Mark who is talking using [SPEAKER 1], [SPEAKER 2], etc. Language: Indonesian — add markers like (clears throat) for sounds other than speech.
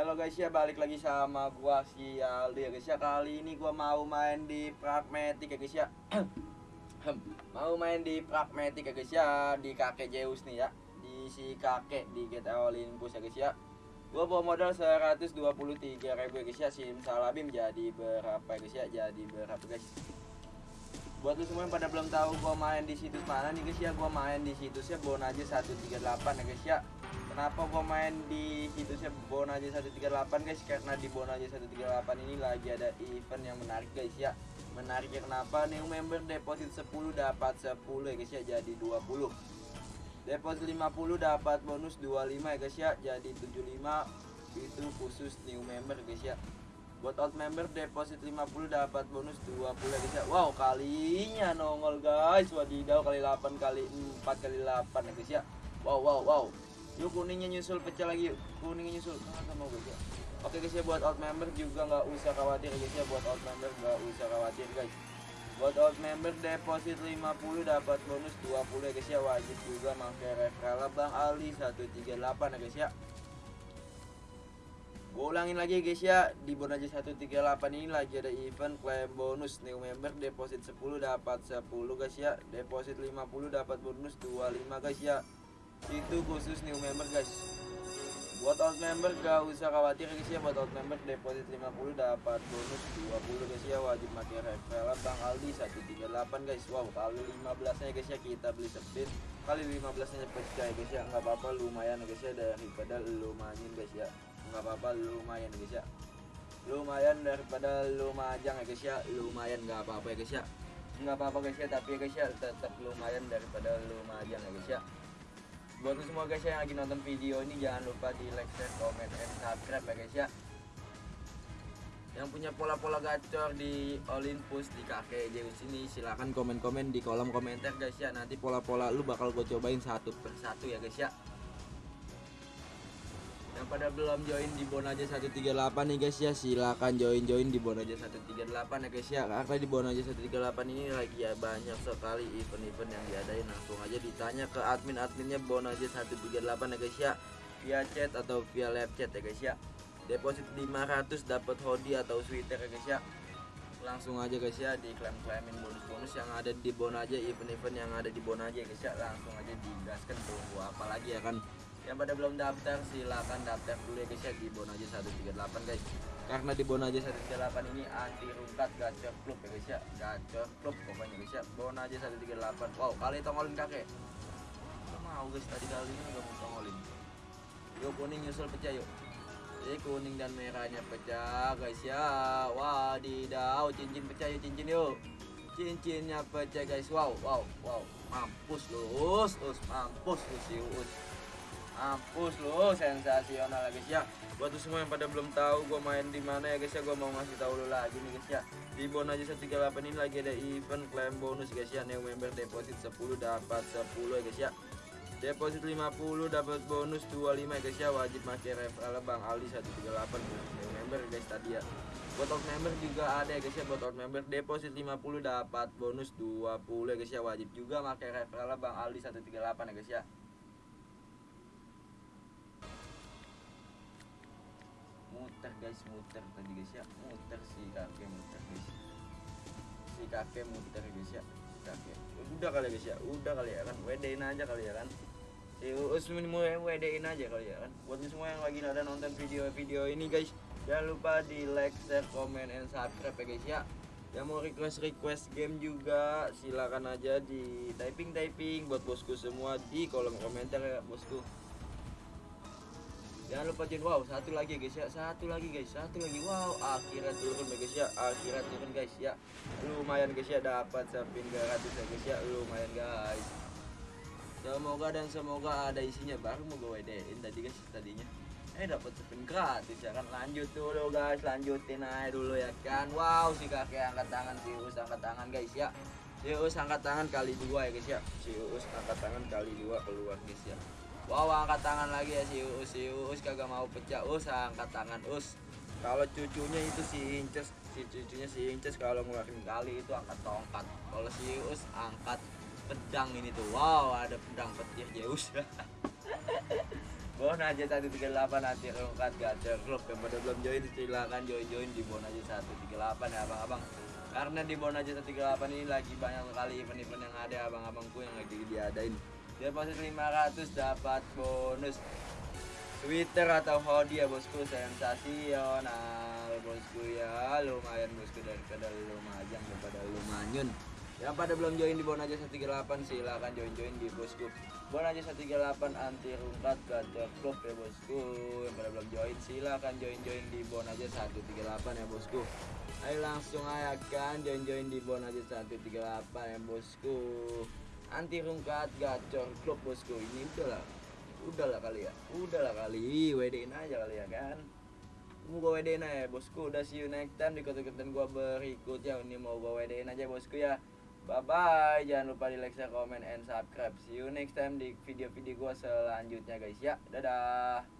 [SPEAKER 1] Halo guys ya balik lagi sama gua si Aldi. Ya guys ya kali ini gua mau main di pragmatic ya guys ya. (clears throat) Mau main di pragmatic ya guys ya di kakek Zeus nih ya. Di si kakek di GTA Olympus ya guys ya. Gua bawa modal 123 ribu ya guys ya. Sim salabim jadi berapa ya guys ya? Jadi berapa guys? Buat lu semua yang pada belum tahu gua main di situs mana nih guys ya? Gua main di situsnya Bonaje 138 ya guys ya kenapa gua main di situsnya Bonaje 138 guys? Karena di Bonaje 138 ini lagi ada event yang menarik guys ya. Menariknya kenapa? New member deposit 10 dapat 10 ya guys ya. Jadi 20 deposit 50 dapat bonus 25 ya guys ya. Jadi 75 itu khusus new member guys ya. Buat out member deposit 50 dapat bonus 20 ya guys ya. Wow kalinya nongol guys. Wadidaw kali 8 kali 4 kali 8 ya guys ya. Wow wow wow yuk kuningnya nyusul pecah lagi yuk kuningnya nyusul. Mana sama guys ya oke guys ya buat out member juga nggak usah khawatir guys ya. Buat out member nggak usah khawatir guys. Buat out member deposit 50 dapat bonus 20 ya guys ya. Wajib juga pakai referral Bang Ali. 138 ya guys ya. Gue ulangin lagi guys ya. Di Bonaje 138 ini lagi ada event klaim bonus. New member deposit 10 dapat 10 guys ya. Deposit 50 dapat bonus 25 guys ya itu khusus new member guys. Buat out member gak usah khawatir guys ya. Buat out member deposit 50 dapat bonus 20 guys ya. Wajib pakai referral Bang Aldi 138 guys. Wow kali 15 nya guys ya kita beli spin kali 15 nya pecah guys ya. Nggak apa-apa lumayan ya guys ya daripada lumayan guys ya. Nggak apa-apa lumayan guys ya. Lumayan daripada lumajang ya guys ya. Lumayan nggak apa-apa ya guys ya. Nggak apa-apa guys ya. Tapi ya guys ya tetap lumayan daripada lumajang ya guys ya buat semua guys ya yang lagi nonton video ini jangan lupa di like, share, comment, and subscribe ya guys ya. Yang punya pola-pola gacor di Olympus di kakek Zeus ini silahkan komen-komen di kolom komentar guys ya. Nanti pola-pola lu bakal gue cobain satu persatu ya guys ya pada belum join di Bonaje 138 nih guys ya. Silakan join-join di Bonaje 138 ya guys ya. Karena di Bonaje 138 ini lagi ya banyak sekali event-event yang diadain. Langsung aja ditanya ke admin-adminnya Bonaje 138 ya guys ya. Via chat atau via live chat ya guys ya. Deposit 500 dapat hoodie atau sweater ya guys ya. Langsung aja guys ya diklaim-klaimin bonus-bonus yang ada di Bonaje event-event yang ada di Bonaje guys ya. Langsung aja digaskan tunggu apa lagi ya kan yang pada belum daftar silakan daftar dulu ya guys ya di Bonaje 138 guys. Karena di Bonaje 138 ini anti rungkat gacor klub ya guys ya. Gacor klub pokoknya guys ya. Bonaje 138 wow kali tongolin kakek. Gak mau guys tadi kali ini gak mau tongolin. Yuk kuning nyusul pecah yuk. Jadi kuning dan merahnya pecah guys ya. Wadidaw cincin pecah yuk cincin yuk. Cincinnya pecah guys. Wow wow wow. Mampus lu us us mampus lu si us mampus lu sensasional ya guys ya. Buat semua yang pada belum tahu gue main di mana ya guys ya gue mau ngasih tahu lu lagi nih guys ya. Di Bonaje 138 ini lagi ada event klaim bonus guys ya. New member deposit 10 dapat 10 ya guys ya. Deposit 50 dapat bonus 25 ya guys ya. Wajib pakai referral Bang Ali 138 new member guys tadi ya. Buat out member juga ada ya guys ya. Buat out member deposit 50 dapat bonus 20 ya guys ya. Wajib juga pakai referral Bang Ali 138 ya guys ya muter guys muter. Tadi guys ya. Muter si kakek muter guys. Si kakek muter guys ya. Kakek. Udah kali guys ya. Udah kali ya kan. Wedein aja kali ya kan. Si mau wedein aja kali ya kan. Buat semua yang lagi ada nonton video-video ini guys jangan lupa di like share comment and subscribe ya guys ya. Yang mau request request game juga silakan aja di typing typing buat bosku semua di kolom komentar ya bosku jangan lupa join wow satu lagi guys ya. Satu lagi guys satu lagi. Wow akhirnya turun ya guys ya. Akhirnya turun guys ya. Lumayan guys ya dapat samping gratis ya guys ya. Lumayan guys. Semoga dan semoga ada isinya baru mau gue wedein tadi guys tadinya. Eh dapat spin gratis ya kan lanjut dulu guys. Lanjutin aja dulu ya kan? Wow si kakek angkat tangan si us angkat tangan guys ya. Si us angkat tangan kali dua ya guys ya. Si us angkat tangan kali dua keluar guys ya Wow angkat tangan lagi ya si Uus si Uus. Kagak mau pecah Us angkat tangan Us kalau cucunya itu si Inces si cucunya si Inces kalau ngeluarin kali itu angkat tongkat. Kalau si Uus angkat pedang ini tuh. Wow ada pedang petir Zeus Bona aja 138 nanti rungkat gacor klub. Yang pada belum join silakan join join di Bona aja 138 ya abang-abang. Karena di Bona aja 138 ini lagi banyak sekali event-event yang ada abang-abangku yang lagi diadain deposit 500 dapat bonus Twitter atau hoodie ya bosku. Sensasional bosku ya. Lumayan bosku daripada lumayan daripada lumayan yang pada belum join di Bonaja 138 silahkan join-join di bosku. Bonaja 138 anti rungkat gacor klub ya bosku. Yang pada belum join silahkan join-join di Bonaja 138 ya bosku. Ayo langsung aja kan join-join di Bonaja 138 ya bosku anti rungkat gacor klub bosku. Ini udah lah udah lah kali ya. Udah lah kali WD-in aja kali ya kan. Mau gue WD-in aja bosku. Udah see you next time di konten-konten gue berikutnya. Ini mau gue WD-in aja bosku ya. Bye bye, jangan lupa di like, share, comment, and subscribe. See you next time di video-video gue selanjutnya guys ya. Dadah.